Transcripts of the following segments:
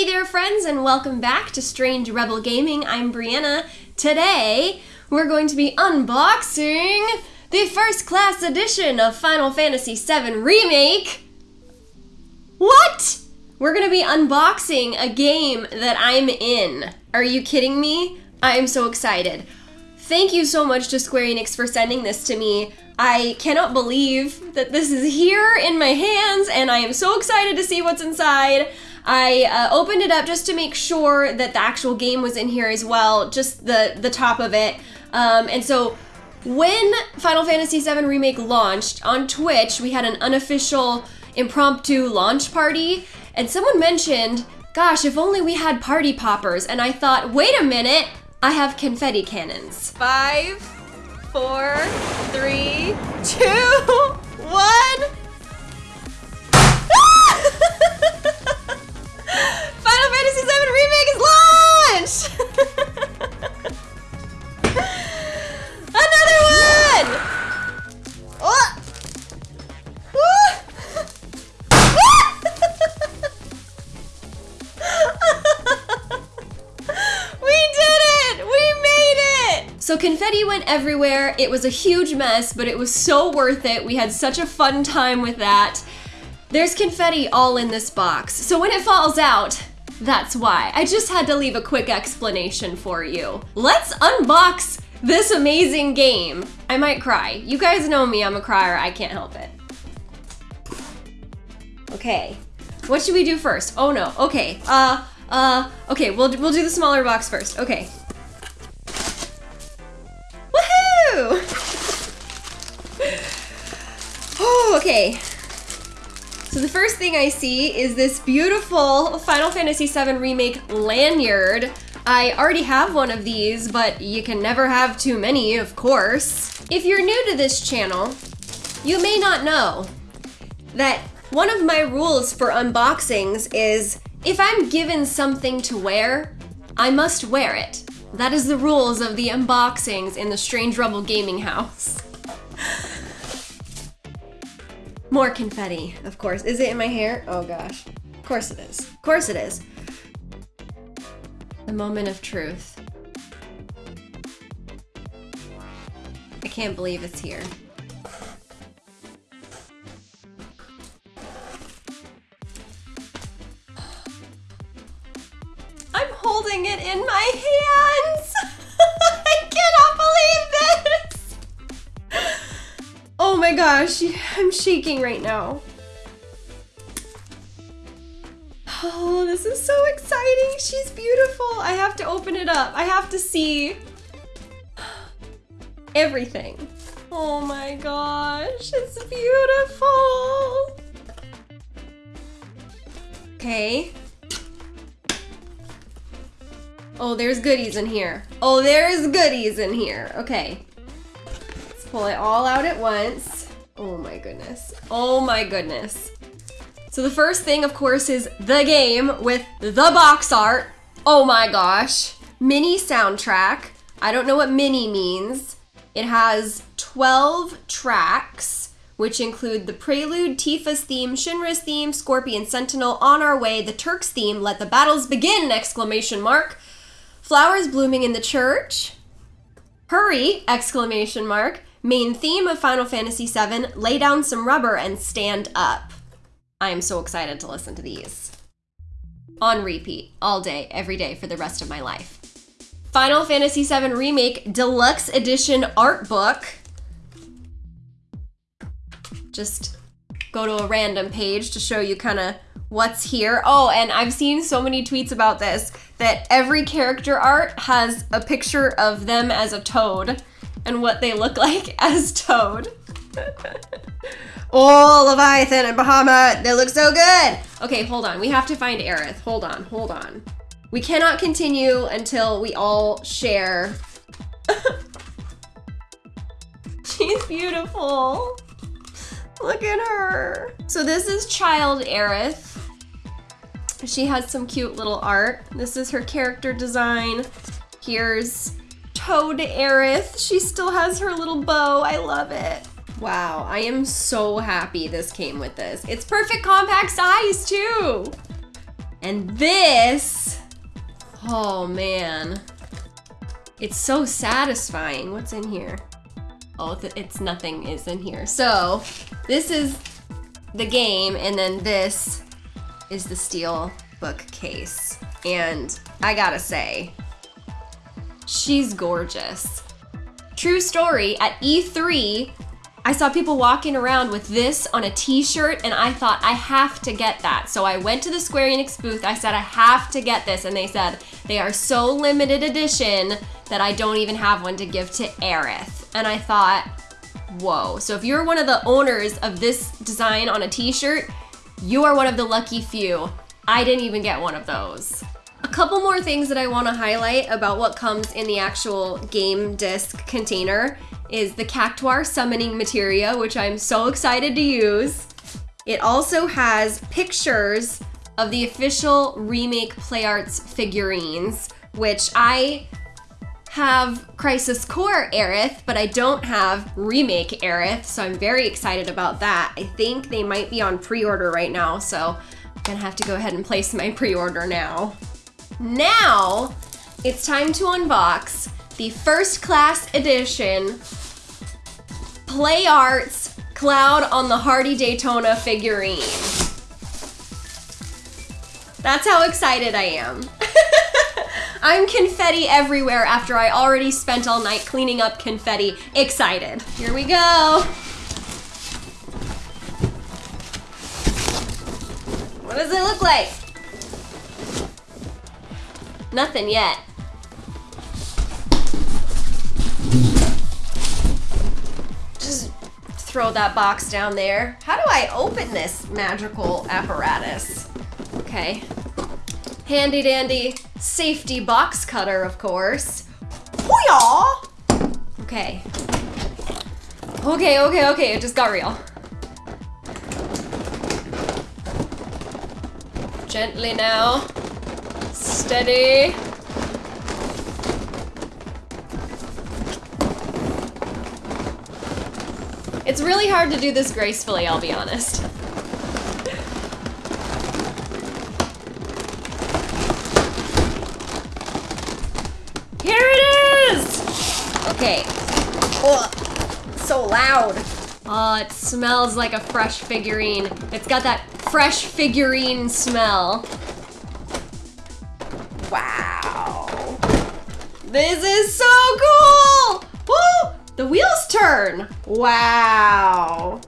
Hey there friends and welcome back to Strange Rebel Gaming. I'm Brianna. Today we're going to be unboxing the first class edition of Final Fantasy VII Remake. What? We're gonna be unboxing a game that I'm in. Are you kidding me? I am so excited. Thank you so much to Square Enix for sending this to me. I cannot believe that this is here in my hands and I am so excited to see what's inside. I uh, opened it up just to make sure that the actual game was in here as well, just the, the top of it. Um, and so when Final Fantasy VII Remake launched on Twitch, we had an unofficial impromptu launch party, and someone mentioned, gosh, if only we had party poppers. And I thought, wait a minute, I have confetti cannons. Five, four, three, two, one. It was a huge mess, but it was so worth it. We had such a fun time with that. There's confetti all in this box, so when it falls out, that's why. I just had to leave a quick explanation for you. Let's unbox this amazing game. I might cry. You guys know me, I'm a crier, I can't help it. Okay, what should we do first? Oh no, okay, uh, uh, okay, we'll, we'll do the smaller box first, okay. Oh, okay. So the first thing I see is this beautiful Final Fantasy VII Remake lanyard. I already have one of these, but you can never have too many, of course. If you're new to this channel, you may not know that one of my rules for unboxings is if I'm given something to wear, I must wear it. That is the rules of the unboxings in the Strange Rebel Gaming House. More confetti, of course. Is it in my hair? Oh gosh. Of course it is. Of course it is. The moment of truth. I can't believe it's here. My gosh, I'm shaking right now. Oh, this is so exciting. She's beautiful. I have to open it up. I have to see everything. Oh my gosh, it's beautiful. Okay. Oh, there's goodies in here. Oh, there's goodies in here. Okay. Pull it all out at once. Oh my goodness. Oh my goodness. So the first thing, of course, is the game with the box art. Oh my gosh. Mini soundtrack. I don't know what mini means. It has 12 tracks, which include the Prelude, Tifa's theme, Shinra's theme, Scorpion Sentinel, On Our Way, the Turk's theme, Let the Battles Begin! Exclamation mark. Flowers blooming in the church. Hurry! Exclamation mark. Main theme of Final Fantasy VII, lay down some rubber and stand up. I am so excited to listen to these. On repeat, all day, every day for the rest of my life. Final Fantasy VII Remake Deluxe Edition Art Book. Just go to a random page to show you kind of what's here. Oh, and I've seen so many tweets about this that every character art has a picture of them as a toad and what they look like as Toad. oh, Leviathan and Bahamut, they look so good. Okay, hold on. We have to find Aerith. Hold on, hold on. We cannot continue until we all share. She's beautiful. Look at her. So this is Child Aerith. She has some cute little art. This is her character design. Here's Toad Aerith. She still has her little bow. I love it. Wow, I am so happy this came with this. It's perfect compact size too. And this, oh man. It's so satisfying. What's in here? Oh, it's nothing is in here. So this is the game and then this is the steel book case. And I gotta say, she's gorgeous. True story, at E3, I saw people walking around with this on a t-shirt and I thought I have to get that. So I went to the Square Enix booth, I said I have to get this and they said they are so limited edition that I don't even have one to give to Aerith. And I thought, whoa. So if you're one of the owners of this design on a t-shirt, you are one of the lucky few. I didn't even get one of those. A couple more things that I want to highlight about what comes in the actual game disc container is the Cactuar summoning materia, which I'm so excited to use. It also has pictures of the official remake PlayArts figurines, which I have Crisis Core Aerith, but I don't have Remake Aerith, so I'm very excited about that. I think they might be on pre-order right now, so I'm gonna have to go ahead and place my pre-order now. Now, it's time to unbox the first class edition Play Arts Cloud on the Hardy Daytona figurine. That's how excited I am. I'm confetti everywhere after I already spent all night cleaning up confetti. Excited. Here we go. What does it look like? Nothing yet. Just throw that box down there. How do I open this magical apparatus? Okay. Handy dandy safety box cutter, of course. Hoo-yah! Okay. Okay, okay, okay, it just got real. Gently now. Steady. It's really hard to do this gracefully, I'll be honest. Here it is! Okay. Oh, so loud. Oh, it smells like a fresh figurine. It's got that fresh figurine smell. Wow. This is so cool! Woo! The wheels turn. Wow.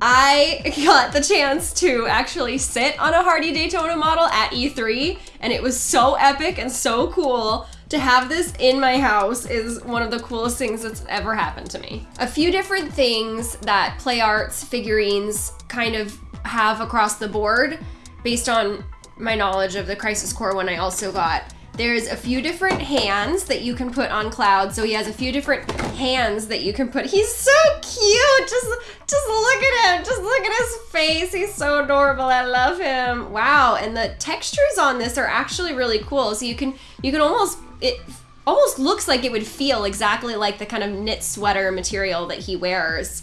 I got the chance to actually sit on a Hardy Daytona model at E3, and it was so epic and so cool to have this in my house is one of the coolest things that's ever happened to me. A few different things that Play Arts figurines kind of have across the board based on my knowledge of the Crisis Core one I also got. There's a few different hands that you can put on Cloud. So he has a few different hands that you can put. He's so cute. Just, just look at him. Just look at his face. He's so adorable. I love him. Wow. And the textures on this are actually really cool. So you can, you can almost it almost looks like it would feel exactly like the kind of knit sweater material that he wears.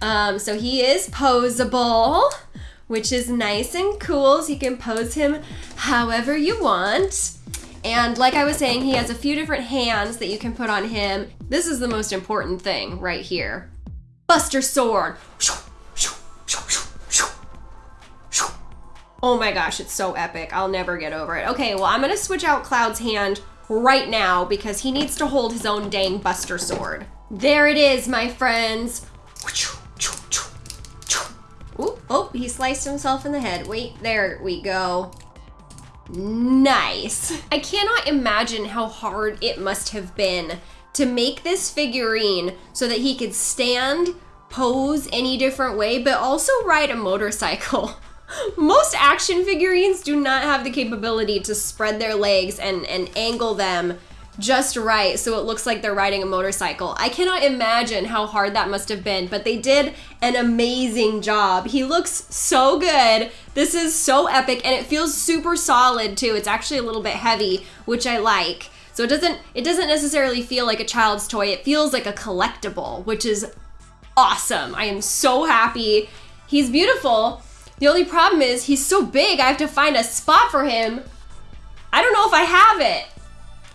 Um, so he is posable, which is nice and cool. So you can pose him however you want. And like I was saying, he has a few different hands that you can put on him. This is the most important thing right here. Buster Sword. Oh my gosh, it's so epic. I'll never get over it. Okay, well, I'm gonna switch out Cloud's hand right now because he needs to hold his own dang Buster Sword. There it is, my friends. Ooh, oh, he sliced himself in the head. Wait, there we go. Nice. I cannot imagine how hard it must have been to make this figurine so that he could stand, pose any different way, but also ride a motorcycle. Most action figurines do not have the capability to spread their legs and, and angle them just right so it looks like they're riding a motorcycle. I cannot imagine how hard that must have been, but they did an amazing job. He looks so good. This is so epic and it feels super solid too. It's actually a little bit heavy, which I like. So it doesn't it doesn't necessarily feel like a child's toy. It feels like a collectible, which is awesome. I am so happy. He's beautiful. The only problem is he's so big, I have to find a spot for him. I don't know if I have it.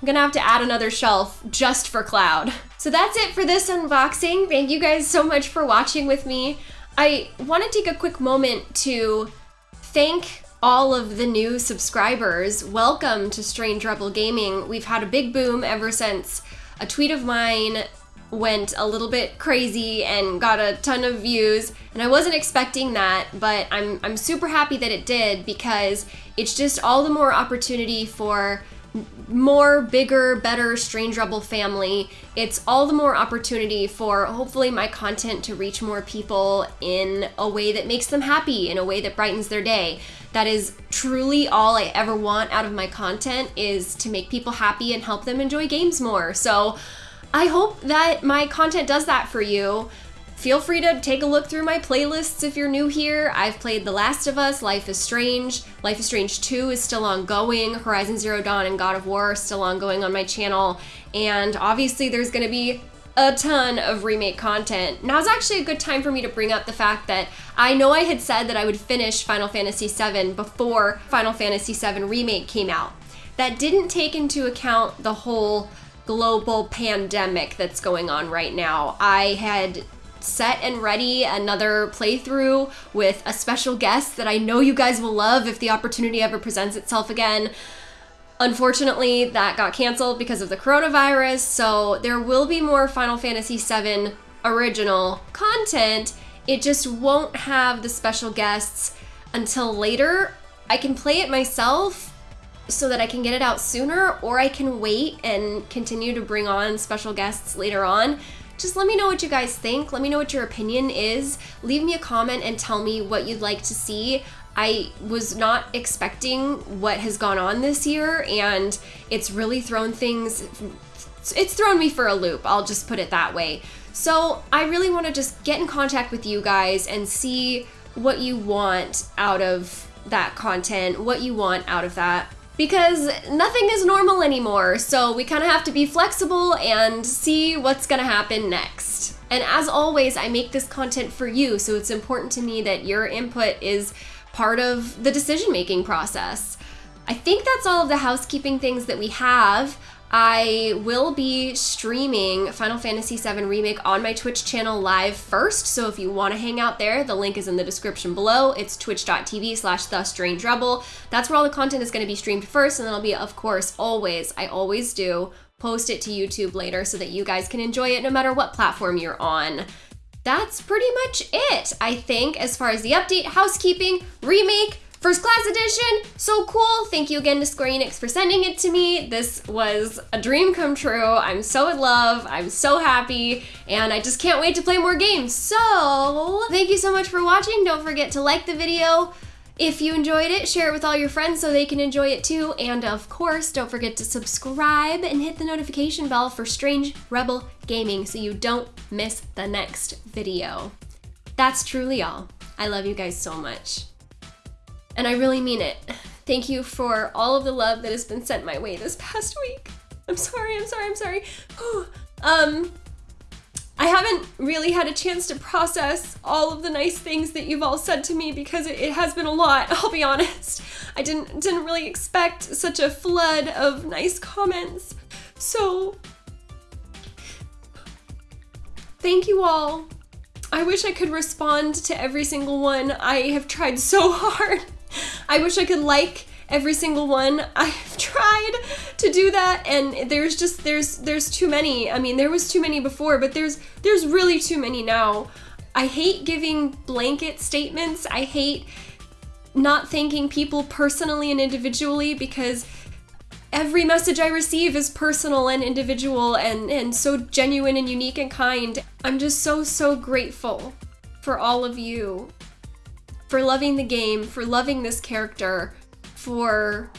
I'm gonna have to add another shelf just for Cloud. So that's it for this unboxing. Thank you guys so much for watching with me. I want to take a quick moment to thank all of the new subscribers. Welcome to Strange Rebel Gaming. We've had a big boom ever since a tweet of mine went a little bit crazy and got a ton of views and I wasn't expecting that but I'm I'm super happy that it did because it's just all the more opportunity for more bigger, better Strange Rebel family, it's all the more opportunity for hopefully my content to reach more people in a way that makes them happy, in a way that brightens their day. That is truly all I ever want out of my content is to make people happy and help them enjoy games more. So I hope that my content does that for you. Feel free to take a look through my playlists if you're new here. I've played The Last of Us, Life is Strange. Life is Strange 2 is still ongoing. Horizon Zero Dawn and God of War are still ongoing on my channel. And obviously there's gonna be a ton of remake content. Now's actually a good time for me to bring up the fact that I know I had said that I would finish Final Fantasy VII before Final Fantasy VII Remake came out. That didn't take into account the whole global pandemic that's going on right now. I had set and ready another playthrough with a special guest that I know you guys will love if the opportunity ever presents itself again. Unfortunately, that got canceled because of the coronavirus, so there will be more Final Fantasy VII original content. It just won't have the special guests until later. I can play it myself so that I can get it out sooner, or I can wait and continue to bring on special guests later on just let me know what you guys think. Let me know what your opinion is. Leave me a comment and tell me what you'd like to see. I was not expecting what has gone on this year, and it's really thrown things, it's thrown me for a loop. I'll just put it that way. So I really want to just get in contact with you guys and see what you want out of that content, what you want out of that because nothing is normal anymore, so we kind of have to be flexible and see what's gonna happen next. And as always, I make this content for you, so it's important to me that your input is part of the decision making process. I think that's all of the housekeeping things that we have. I will be streaming Final Fantasy VII Remake on my Twitch channel live first, so if you want to hang out there, the link is in the description below. It's twitch.tv slash the strange rebel. That's where all the content is going to be streamed first, and then I'll be, of course, always, I always do, post it to YouTube later so that you guys can enjoy it no matter what platform you're on that's pretty much it, I think, as far as the update, housekeeping, remake, First Class Edition, so cool. Thank you again to Square Enix for sending it to me. This was a dream come true. I'm so in love. I'm so happy. And I just can't wait to play more games. So, thank you so much for watching. Don't forget to like the video. If you enjoyed it, share it with all your friends so they can enjoy it too. And of course, don't forget to subscribe and hit the notification bell for Strange Rebel Gaming so you don't miss the next video. That's truly all. I love you guys so much. And I really mean it. Thank you for all of the love that has been sent my way this past week. I'm sorry, I'm sorry, I'm sorry. um, I haven't really had a chance to process all of the nice things that you've all said to me because it, it, has been a lot, I'll be honest. I didn't didn't really expect such a flood of nice comments. So thank you all. I wish I could respond to every single one. I have tried so hard. I wish I could like every single one. I've tried to do that and there's just there's there's too many. I mean, there was too many before, but there's there's really too many now. I hate giving blanket statements. I hate not thanking people personally and individually because every message I receive is personal and individual and, and so genuine and unique and kind. I'm just so, so grateful for all of you for loving the game, for loving this character, for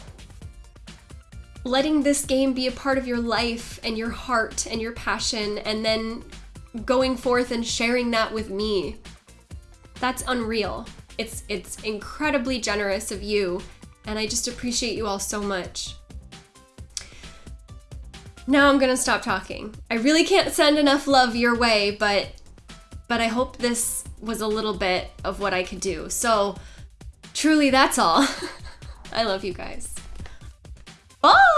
letting this game be a part of your life and your heart and your passion, and then going forth and sharing that with me. That's unreal. It's it's incredibly generous of you, and I just appreciate you all so much. Now I'm gonna stop talking. I really can't send enough love your way, but but I hope this was a little bit of what I could do. So truly, that's all. I love you guys. Bye!